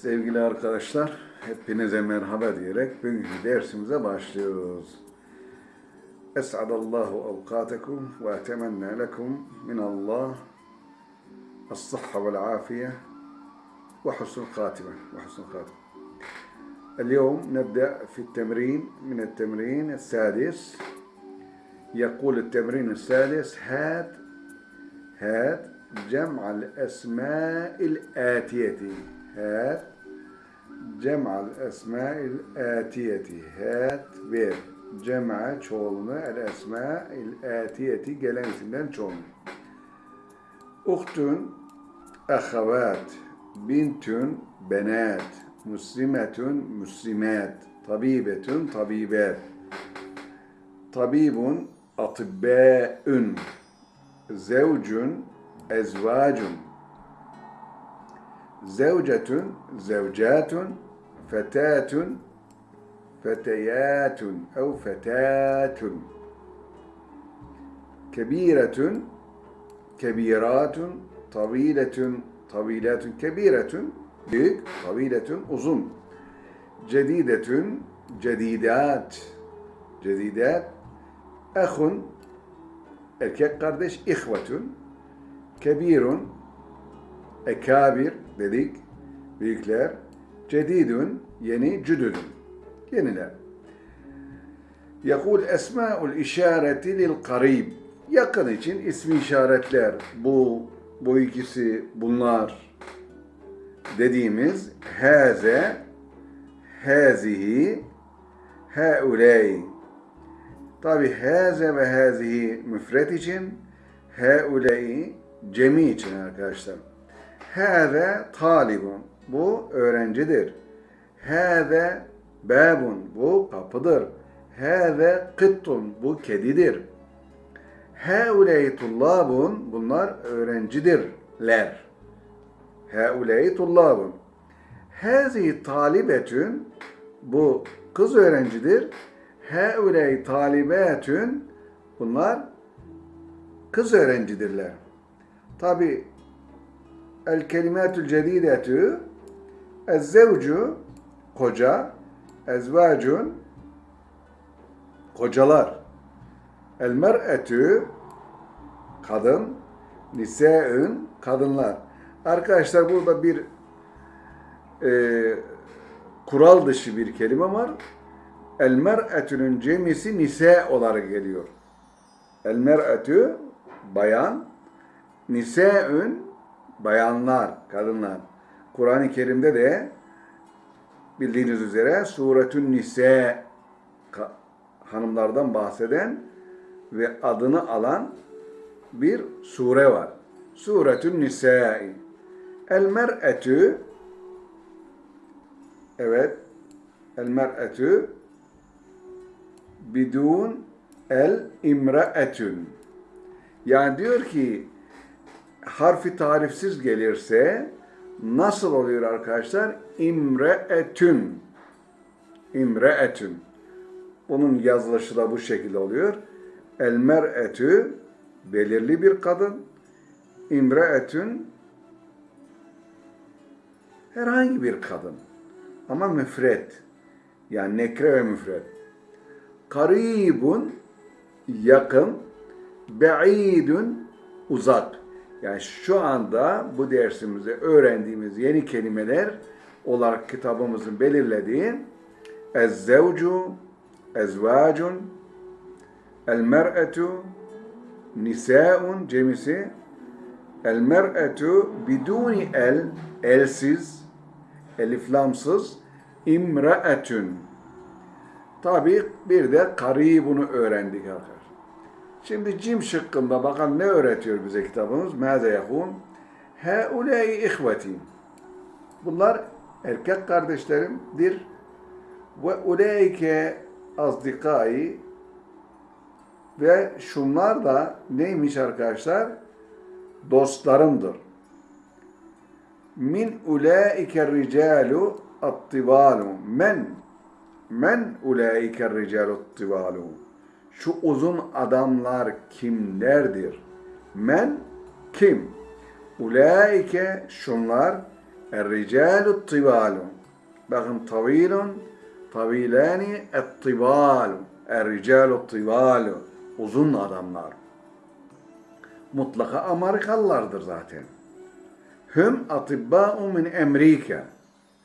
Sevgili arkadaşlar, hepinize merhaba diyerek bugünkü dersimize başlıyoruz. Es'adallahu avkatakum ve etemenne lekum minallah. الصحة والعافية وحسن الخاتمة وحسن الخاتمة اليوم نبدأ في التمرين من التمرين السادس يقول التمرين السادس هات هات جمع الأسماء الآتية Hat. Cem'al esma'il atiyeti. Hat ver. Cem'e çoğulunu el esma'il atiyeti gelen isimden çoğulunu. Uhtun ahavat. Bintun benat. Muslimetun muslimat. Tabibetun tabibat. Tabibun atibbâ'ün. Zevcun ezvacun zevcetun zevcatun fetatun feteyatun ev fetatun. Kebiretun kebiratun taviletun tavilatun kebiretun büyük taviletun uzun. Cedidetun cedidat cedidat ahun erkek kardeş ihvetun. Kebirun ekabir dedik. Büyükler cedidun yeni cüdüdün. Yeniler. Yakul esma'ul işareti lil karib. Yakın için ismi işaretler. Bu bu ikisi bunlar dediğimiz haze hazihi hauley tabi haze ve hazihi müfret için hauley cemi için arkadaşlar Hâze talibun. Bu öğrencidir. Hâze babun. Bu kapıdır. Hâze kıttun. Bu kedidir. Hâuley tullabun. Bunlar öğrencidirler. Hâuley tullabun. Hâzi talibetün. Bu kız öğrencidir. Hâuley talibetün. Bunlar kız öğrencidirler. Tabi el kelimatül cedidetü ezzevcu koca ezvacun kocalar. El mer'etü kadın nise'ün kadınlar. Arkadaşlar burada bir e, kural dışı bir kelime var. El mer'etünün cemisi nise olarak geliyor. El mer'etü bayan. Nise'ün bayanlar, kadınlar. Kur'an-ı Kerim'de de bildiğiniz üzere Suretün Nise hanımlardan bahseden ve adını alan bir sure var. Suretün Nisa'i. El mer'etü evet el mer'etü bidun el imra'etün. Yani diyor ki harfi tarifsiz gelirse nasıl oluyor arkadaşlar? İmre'etün. İmre'etün. Bunun yazılışı da bu şekilde oluyor. El mer'etü belirli bir kadın. İmre'etün herhangi bir kadın. Ama müfret. Yani nekre ve müfret. Karibun yakın. Be'idun uzak. Yani şu anda bu dersimizde öğrendiğimiz yeni kelimeler olarak kitabımızın belirlediği ezzevcu, ezvacun, el mer'etu, nisaun cemisi, el mer'etu biduni el, elsiz, eliflamsız, imra'etün. Tabi bir de karibunu öğrendik arkadaşlar. Şimdi cim şıkkında bakalım ne öğretiyor bize kitabımız? Mâze yahun? Heulâi ihveti. Bunlar erkek kardeşlerimdir. Ve ulâike azdikai ve şunlar da neymiş arkadaşlar? Dostlarımdır. Min ulâike ricalu attivalu. Men men ulâike ricalu attivalu şu uzun adamlar kimlerdir? Men kim? Ulaike şunlar Er-ricalu tibalu. Bakın tavilun, tavilani et-tibalu. Er-ricalu tibalu. Uzun adamlar. Mutlaka Amerikalılardır zaten. Hüm atibba'u min Amerika.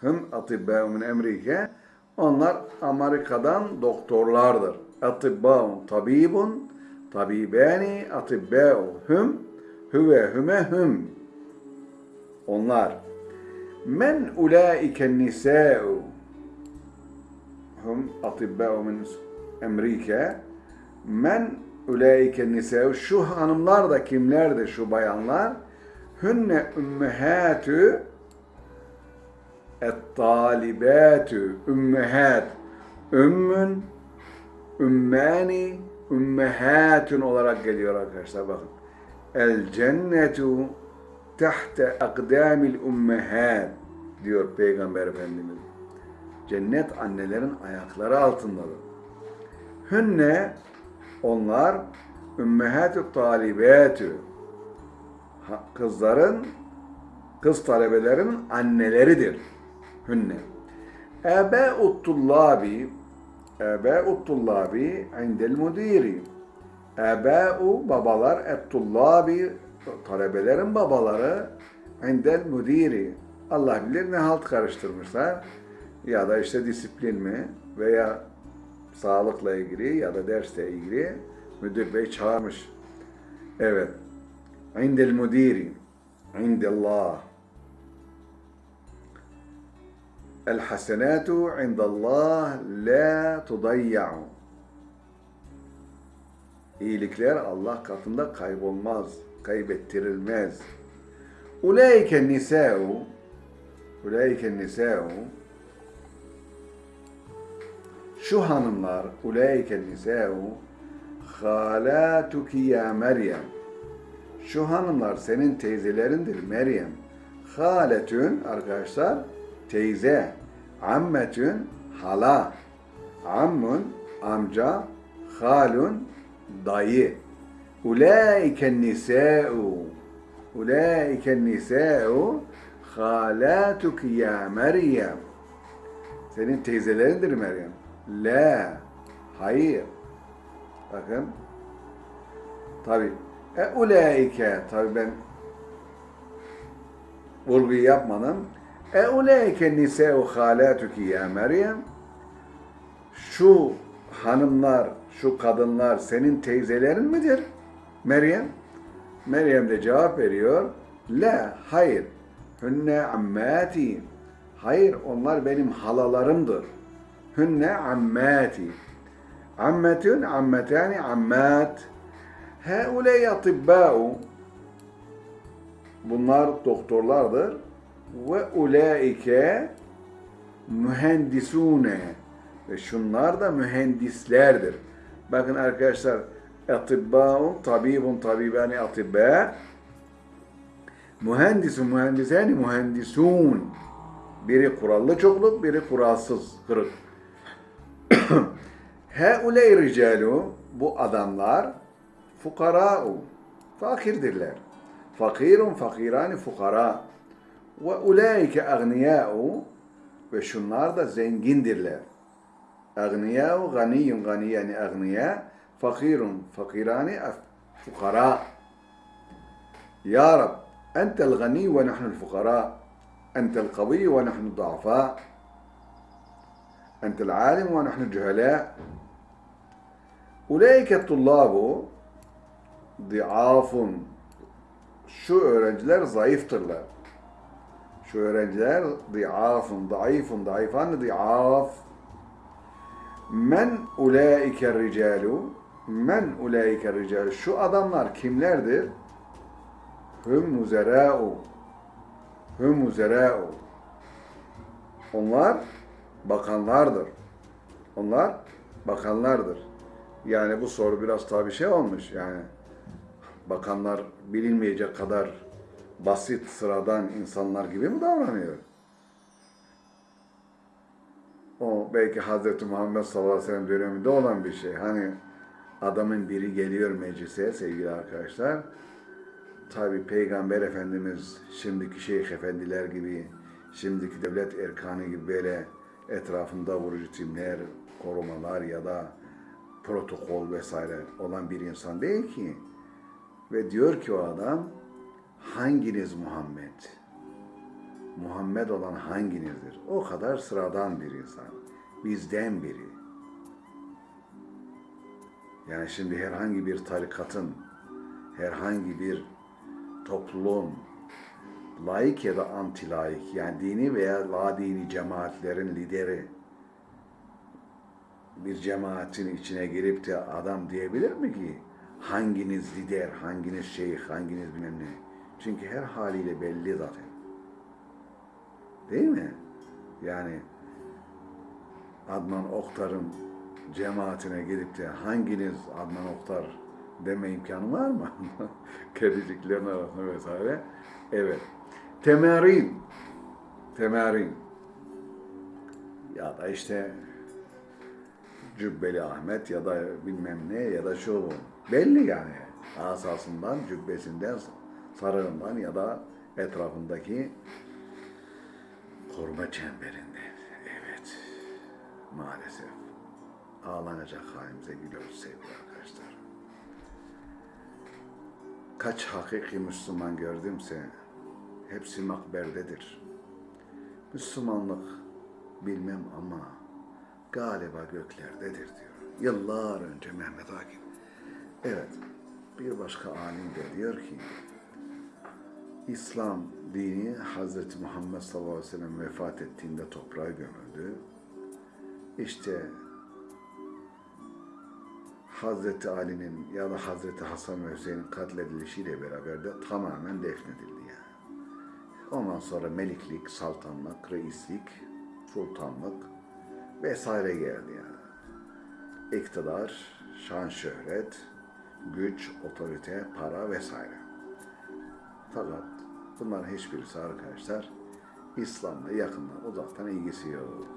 Hüm atibba'u min Amerika. Onlar Amerika'dan doktorlardır. Atibba'un tabibun, tabibani, atibba'u hüm, hüve hüme hüm. Onlar. Men ulaike nisa'u. Hüm atibba'u min Amerika. Men ulaike nisa'u. Şu hanımlar da kimlerdir şu bayanlar? Hünne ümmehatü et-talibatü ümmehat ümmün ümmani ümmehatün olarak geliyor arkadaşlar bakın. El cennetu tahte akdamil ümmehat diyor Peygamber Efendimiz. Cennet annelerin ayakları altındadır. Hünne onlar ümmehatü talibatü Ha- kızların kız talebelerin anneleridir. Hünne. Ebe'ut tullabi Ebe'ut tullabi indel müdiri. Ebe'u babalar et tullabi talebelerin babaları indel müdiri. Allah bilir ne halt karıştırmışlar. Ya da işte disiplin mi veya sağlıkla ilgili ya da dersle ilgili müdür bey çağırmış. Evet. Indel müdiri. İndallah. الحسنات عند الله لا تضيع. İyilikler Allah katında kaybolmaz, kaybettirilmez. Ulaike nisa'u Ulaike nisa'u Şu hanımlar Ulaike nisa'u Halatuki ya Meryem Şu hanımlar senin teyzelerindir Meryem. Haletün arkadaşlar teyze. Ammetün hala. Ammun amca. Halun dayı. Ulaike nisa'u. Ulaike nisa'u halatuki ya Meryem. Senin teyzelerindir Meryem. La. Hayır. Bakın. Tabi. E ulaike. Tabi ben vurguyu yapmadım. E ulaike nisa'u halatuki ya Meryem. Şu hanımlar, şu kadınlar senin teyzelerin midir? Meryem. Meryem de cevap veriyor. La, hayır. Hünne ammati. Hayır, onlar benim halalarımdır. Hünne ammati. Ammetün, ammetani, ammat. Heuley atibbâ'u. Bunlar doktorlardır. Ve ulaike mühendisune. Ve şunlar da mühendislerdir. Bakın arkadaşlar, atibbâun, tabibun, tabibani, atibbâ. Mühendisun, mühendisani, mühendisun. Biri kurallı çokluk, biri kuralsız, kırık. Heuley ricalu, bu adamlar fukara'u, fakirdirler. Fakirun, fakirani, fukara. Ve ulaike agniya'u, ve şunlar da zengindirler. Agniya'u, ganiyun, ganiyani, agniya, fakirun, fakirani, fukara. Ya Rab, entel gani ve nahnu fukara. Entel kavi ve nahnu du'afa. Entel alim ve nahnu cühela. Ulaike tullabu diafun. Şu öğrenciler zayıftırlar. Şu öğrenciler diafun, zayıfun, zayıfan, diaf. Men ulaike ricalu Men ulaike ricalu Şu adamlar kimlerdir? Hüm muzerâ'u Hüm muzerâ'u Onlar bakanlardır. Onlar bakanlardır. Yani bu soru biraz tabii şey olmuş yani. Bakanlar bilinmeyecek kadar basit, sıradan insanlar gibi mi davranıyor? O belki Hazreti Muhammed sallallahu aleyhi ve sellem döneminde olan bir şey. Hani adamın biri geliyor meclise sevgili arkadaşlar. Tabi Peygamber Efendimiz şimdiki şeyh efendiler gibi şimdiki devlet erkanı gibi böyle etrafında vurucu timler, korumalar ya da protokol vesaire olan bir insan değil ki. Ve diyor ki o adam, hanginiz Muhammed? Muhammed olan hanginizdir? O kadar sıradan bir insan. Bizden biri. Yani şimdi herhangi bir tarikatın, herhangi bir topluluğun laik ya da anti laik yani dini veya la dini cemaatlerin lideri bir cemaatin içine girip de adam diyebilir mi ki hanginiz lider, hanginiz şeyh, hanginiz bilmem ne? Çünkü her haliyle belli zaten. Değil mi? Yani Adnan Oktar'ın cemaatine gidip de hanginiz Adnan Oktar deme imkanı var mı? Kediciklerin arasında vesaire. Evet. Temerin. Temerin. Ya da işte Cübbeli Ahmet ya da bilmem ne ya da şu bu. Belli yani. Asasından, cübbesinden, sarığından ya da etrafındaki koruma çemberinde. Evet. Maalesef. Ağlanacak halimize gülüyoruz sevgili arkadaşlar. Kaç hakiki Müslüman gördümse hepsi makberdedir. Müslümanlık bilmem ama galiba göklerdedir diyor. Yıllar önce Mehmet Akif. Evet, bir başka alim de diyor ki, İslam dini Hazreti Muhammed sallallahu aleyhi ve sellem vefat ettiğinde toprağa gömüldü. İşte Hazreti Ali'nin ya da Hazreti Hasan ve Hüseyin'in katledilişiyle beraber de tamamen defnedildi yani. Ondan sonra meliklik, saltanlık, reislik, sultanlık vesaire geldi yani. İktidar, şan şöhret, güç, otorite, para vesaire. Fakat bunların hiçbirisi arkadaşlar İslam'la yakından uzaktan ilgisi yok.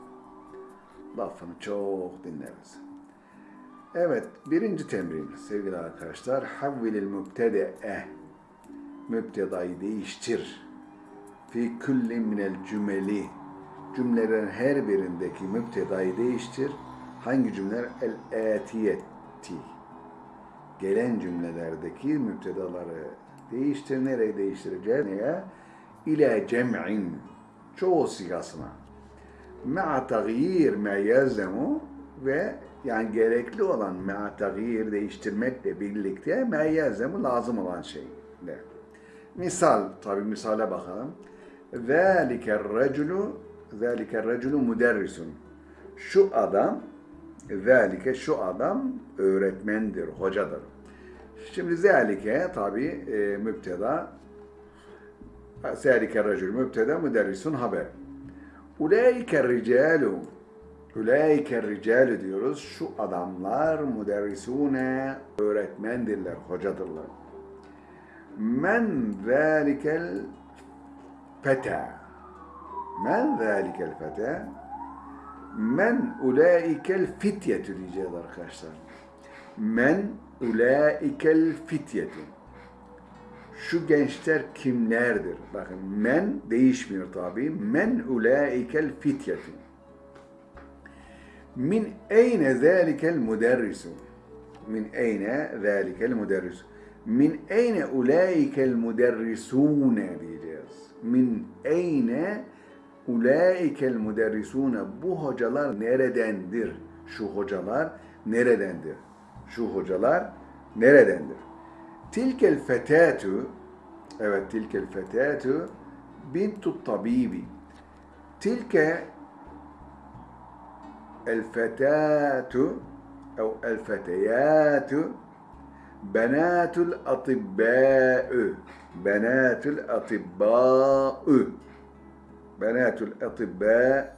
Lafını çok dinleriz. Evet, birinci temrin sevgili arkadaşlar. Havvilil mübtede'e mübtedayı değiştir. Fi kulli minel cümeli cümlelerin her birindeki mübtedayı değiştir. Hangi cümleler? El-etiyeti. Gelen cümlelerdeki mübtedaları değiştir. Nereye değiştireceğiz? Neye? İle cem'in. Çoğu sigasına. Ma'a tagyir ma yelzemu ve yani gerekli olan ma'a tagyir değiştirmekle birlikte ma yelzemu lazım olan şey. Ne? Misal, tabi misale bakalım. ذَٰلِكَ الرَّجُلُ ذَٰلِكَ الرَّجُلُ müderrisun. Şu adam, ذَٰلِكَ şu adam öğretmendir, hocadır. Şimdi zâlike tabi e, müpteda, zâlike racül müpteda, müderrisun haber. Ulaike ricalu, ulaike ricalu diyoruz. Şu adamlar müderrisune, öğretmendirler, hocadırlar. Men zâlikel feta. Men zâlikel feta. Men ulaikel fityetü diyeceğiz arkadaşlar. Men ulaikel fityetü. Şu gençler kimlerdir? Bakın men değişmiyor tabi. Men ulaikel fityetü. Min eyne zâlikel müderrisu. Min eyne zâlikel müderrisu. Min eyne ulaikel müderrisûne diyeceğiz. Min eyne ulaikel müderrisûne. Bu hocalar neredendir? Şu hocalar neredendir? Şu hocalar neredendir? Tilkel fetatu evet tilkel fetatu bintu tabibi. Tilke el fetatu أو الفتيات بنات الأطباء بنات الأطباء بنات الأطباء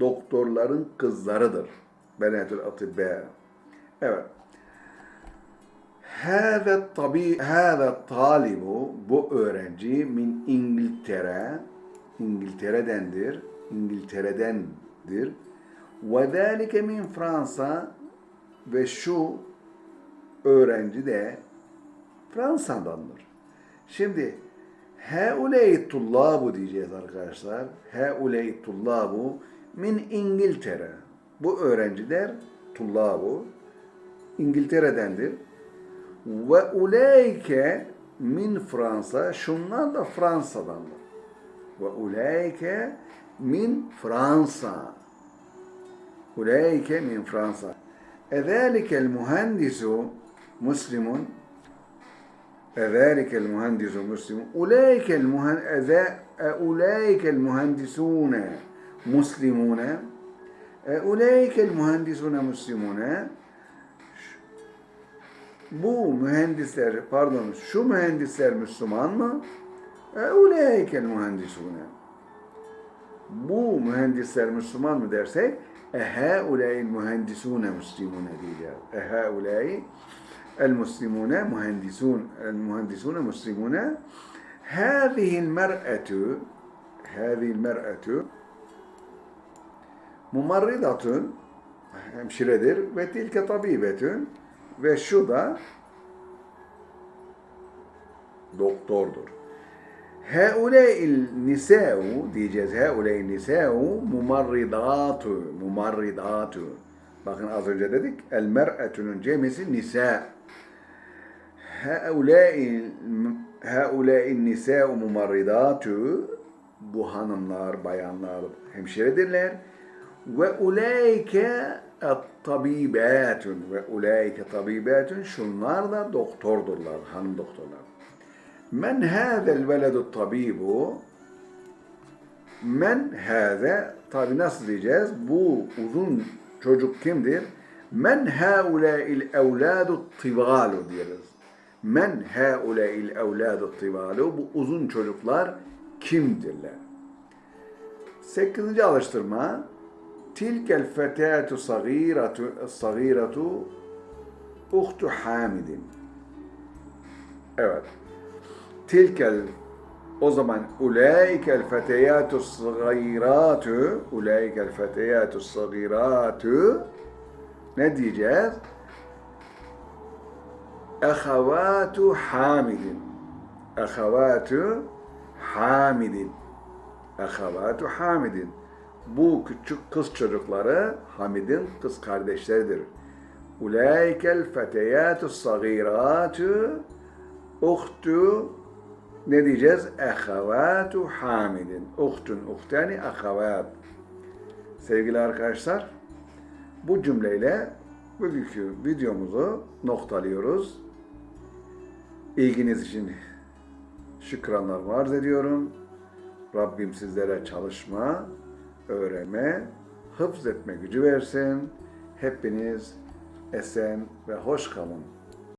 doktorların kızlarıdır. Benatul atibba. Evet. Hâze tabi hâze talibu bu öğrenci min İngiltere İngiltere'dendir. İngiltere'dendir. Ve zâlike min Fransa ve şu öğrenci de Fransa'dandır. Şimdi Heuley tullabu diyeceğiz arkadaşlar. Heuley tullabu min İngiltere. Bu öğrenciler tullabu İngiltere'dendir. Ve uleyke min Fransa. Şunlar da Fransa'dandır. Ve uleyke min Fransa. Uleyke min Fransa. Ezelikel mühendisu Müslimun Ezelikel mühendisu Müslimun Uleykel mühendisu e, Uleykel mühendisune مسلمون أولئك المهندسون مسلمون bu mühendisler pardon şu mühendisler Müslüman mı? Euleykel mühendisune. Bu mühendisler Müslüman mı dersek ehauleyil mühendisune muslimune diyeceğiz. Ehauleyil المسلمون مهندسون المهندسون مسلمون هذه المرأة هذه المرأة mumarridatun hemşiredir ve tilke tabibetün ve şu da doktordur. Heuleil niseu diyeceğiz. Heuleil niseu mumarridatu. Mumarridatu. Bakın az önce dedik. El mer'etunun cemisi nise. Heuleil heuleil niseu mumarridatu. Bu hanımlar, bayanlar hemşiredirler. Ve uleyke tabibatun ve uleyke tabibatun şunlar da doktordurlar, hanım doktorlar. Men hâzel veledu tabibu Men hâze tabi nasıl diyeceğiz? Bu uzun çocuk kimdir? Men hâulâil evlâdu tivalu diyeriz. Men hâulâil evlâdu tivalu bu uzun çocuklar kimdirler? Sekizinci alıştırma Tilkel fetâtu sagîratu sagîratu uhtu Hamidin. Evet. Tilkel o zaman ulaikel feteyatu sagiratu ulaikel feteyatu sagiratu ne diyeceğiz? Ehavatu Hamidin. Ehavatu Hamidin. Ehavatu Hamidin. Bu küçük kız çocukları Hamid'in kız kardeşleridir. Ulaikel feteyatu sagiratu uhtu ne diyeceğiz? Ehavatu Hamidin. Uhtun, uhtani, ahavat. Sevgili arkadaşlar, bu cümleyle bugünkü videomuzu noktalıyoruz. İlginiz için şükranlar arz ediyorum. Rabbim sizlere çalışma, öğrenme, hıfz etme gücü versin. Hepiniz esen ve hoş kalın.